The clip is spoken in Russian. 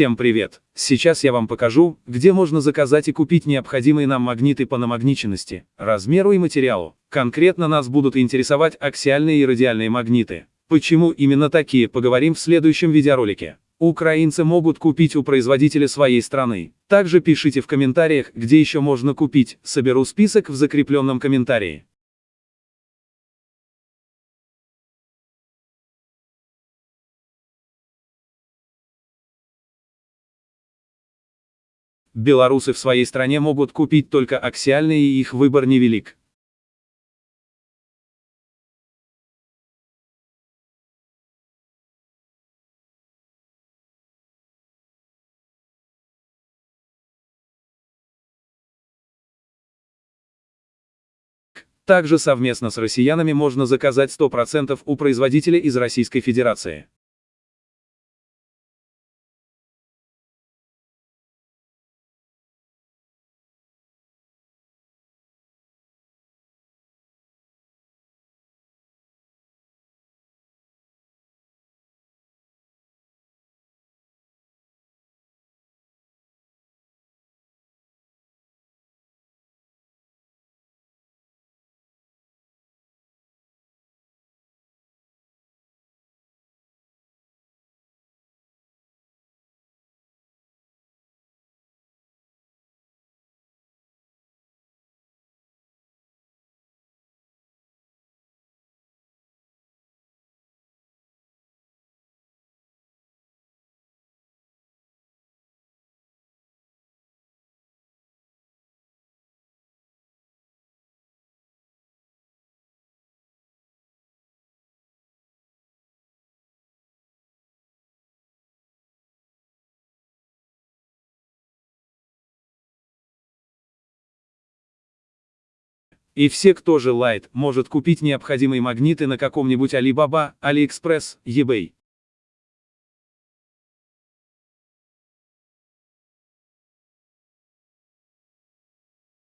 Всем привет! Сейчас я вам покажу, где можно заказать и купить необходимые нам магниты по намагниченности, размеру и материалу. Конкретно нас будут интересовать аксиальные и радиальные магниты. Почему именно такие, поговорим в следующем видеоролике. Украинцы могут купить у производителя своей страны. Также пишите в комментариях, где еще можно купить, соберу список в закрепленном комментарии. Белорусы в своей стране могут купить только аксиальные и их выбор невелик. Также совместно с россиянами можно заказать 100% у производителя из Российской Федерации. И все, кто желает, может купить необходимые магниты на каком-нибудь Alibaba, AliExpress, eBay.